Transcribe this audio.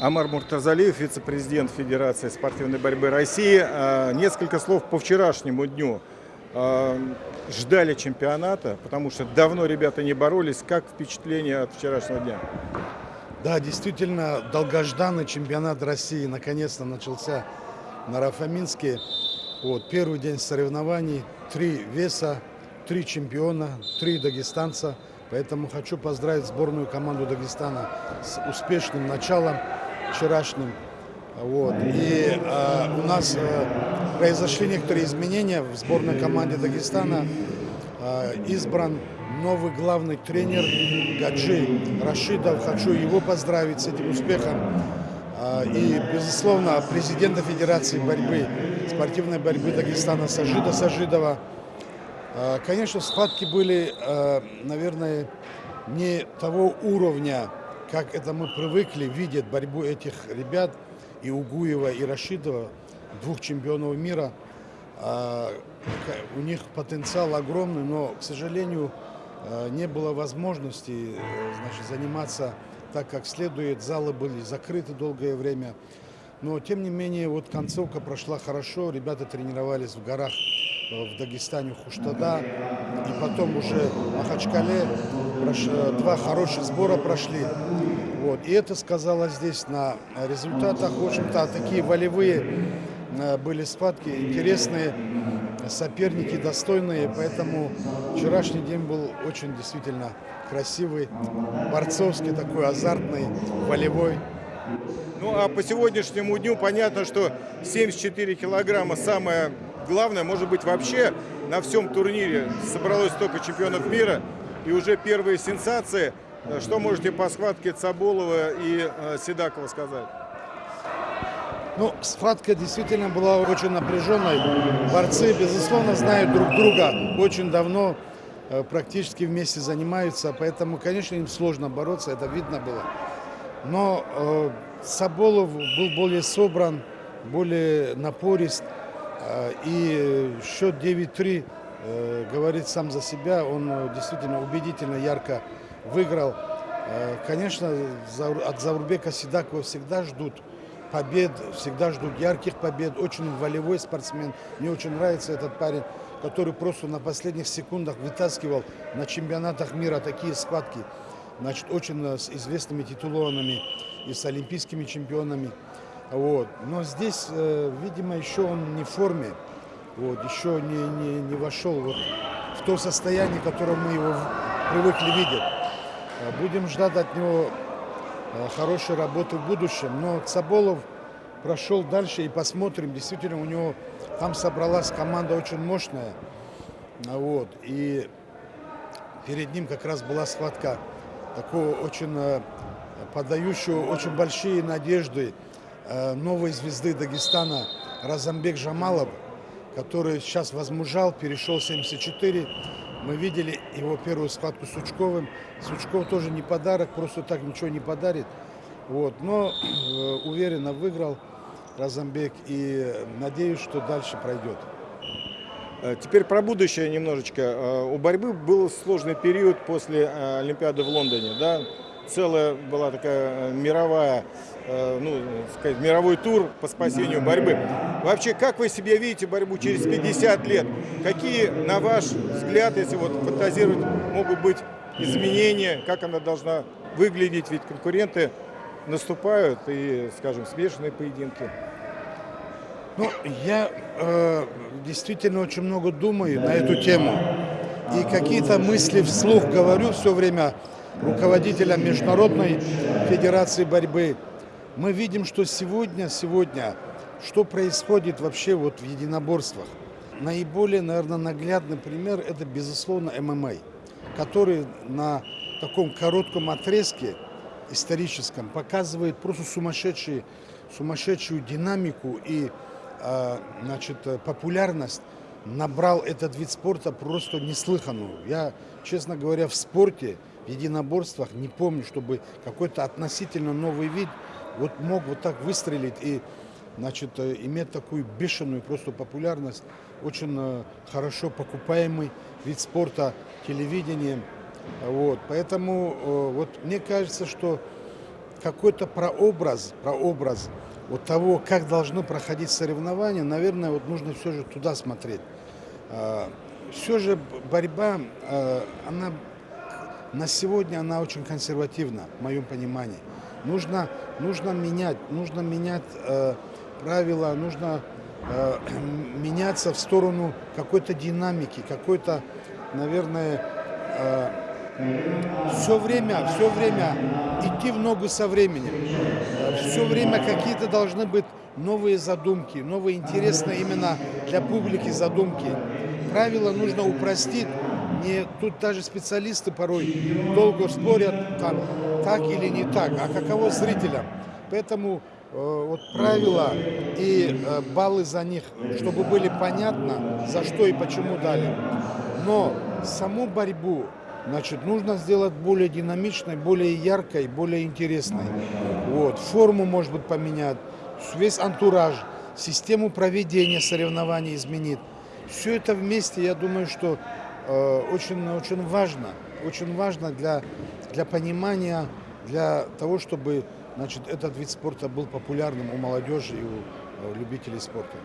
Амар Муртазалиев, вице-президент Федерации спортивной борьбы России. А, несколько слов по вчерашнему дню. А, ждали чемпионата, потому что давно ребята не боролись. Как впечатление от вчерашнего дня? Да, действительно, долгожданный чемпионат России наконец-то начался на Рафаминске. Вот, первый день соревнований, три веса, три чемпиона, три дагестанца. Поэтому хочу поздравить сборную команду Дагестана с успешным началом вчерашним. Вот. И э, у нас э, произошли некоторые изменения в сборной команде Дагестана. Э, избран новый главный тренер Гаджи Рашидов. Хочу его поздравить с этим успехом. Э, и, безусловно, президента Федерации борьбы, спортивной борьбы Дагестана Сажида Сажидова. Э, конечно, схватки были, э, наверное, не того уровня, как это мы привыкли видеть борьбу этих ребят, и Угуева, и Рашидова, двух чемпионов мира. А, у них потенциал огромный, но, к сожалению, а, не было возможности э, значит, заниматься так, как следует. Залы были закрыты долгое время. Но, тем не менее, вот концовка прошла хорошо. Ребята тренировались в горах в Дагестане, Хуштада. И потом уже Махачкале два хороших сбора прошли. Вот. И это сказалось здесь на результатах. В общем-то, такие волевые э, были схватки, интересные, соперники достойные. Поэтому вчерашний день был очень действительно красивый, борцовский такой, азартный, волевой. Ну а по сегодняшнему дню понятно, что 74 килограмма самое главное, может быть, вообще на всем турнире собралось столько чемпионов мира, и уже первые сенсации. Что можете по схватке Цаболова и э, Седакова сказать? Ну, схватка действительно была очень напряженной. Борцы, безусловно, знают друг друга очень давно, э, практически вместе занимаются, поэтому, конечно, им сложно бороться, это видно было. Но э, Саболов был более собран, более напорист. Э, и счет 9-3 э, говорит сам за себя. Он э, действительно убедительно, ярко выиграл. Конечно, от Заурбека Сидакова всегда ждут побед, всегда ждут ярких побед. Очень волевой спортсмен. Мне очень нравится этот парень, который просто на последних секундах вытаскивал на чемпионатах мира такие схватки. Значит, очень с известными титулованными и с олимпийскими чемпионами. Вот. Но здесь, э, видимо, еще он не в форме, вот, еще не, не, не вошел вот в то состояние, в котором мы его привыкли видеть. Э, будем ждать от него э, хорошей работы в будущем. Но Цаболов прошел дальше и посмотрим. Действительно, у него там собралась команда очень мощная. Вот. И перед ним как раз была схватка такого очень подающего очень большие надежды новой звезды Дагестана Разамбек Жамалов, который сейчас возмужал, перешел 74. Мы видели его первую схватку с Сучковым. Сучков тоже не подарок, просто так ничего не подарит. Вот. Но э, уверенно выиграл Разамбек и надеюсь, что дальше пройдет. Э, теперь про будущее немножечко. Э, у борьбы был сложный период после Олимпиады в Лондоне. Да? Целая была такая мировая Э, ну, сказать, мировой тур по спасению борьбы. Вообще, как вы себе видите борьбу через 50 лет? Какие, на ваш взгляд, если вот фантазировать, могут быть изменения? Как она должна выглядеть? Ведь конкуренты наступают и, скажем, смешанные поединки. Ну, я э, действительно очень много думаю на эту тему. И какие-то мысли вслух говорю все время руководителям Международной Федерации борьбы мы видим, что сегодня, сегодня, что происходит вообще вот в единоборствах. Наиболее, наверное, наглядный пример – это, безусловно, ММА, который на таком коротком отрезке историческом показывает просто сумасшедшие, сумасшедшую динамику и а, значит, популярность набрал этот вид спорта просто неслыханную. Я, честно говоря, в спорте, в единоборствах не помню, чтобы какой-то относительно новый вид – вот мог вот так выстрелить и значит, э, иметь такую бешеную просто популярность, очень э, хорошо покупаемый вид спорта телевидением. Вот. Поэтому э, вот мне кажется, что какой-то прообраз, прообраз вот того, как должно проходить соревнования, наверное, вот нужно все же туда смотреть. Все же борьба, э, она на сегодня она очень консервативна, в моем понимании. Нужно, нужно менять, нужно менять э, правила, нужно меняться в сторону какой-то динамики, какой-то, наверное, все время, все время идти в ногу со временем. Все время какие-то должны быть новые задумки, новые интересные именно для публики задумки. Правила нужно упростить. Не, тут даже специалисты порой долго спорят, там, так или не так, а каково зрителям. Поэтому э, вот правила и э, баллы за них, чтобы были понятно, за что и почему дали. Но саму борьбу Значит, нужно сделать более динамичной, более яркой, более интересной. Вот. Форму, может быть, поменять, весь антураж, систему проведения соревнований изменить. Все это вместе, я думаю, что э, очень, очень важно. Очень важно для, для понимания, для того, чтобы значит, этот вид спорта был популярным у молодежи и у э, любителей спорта.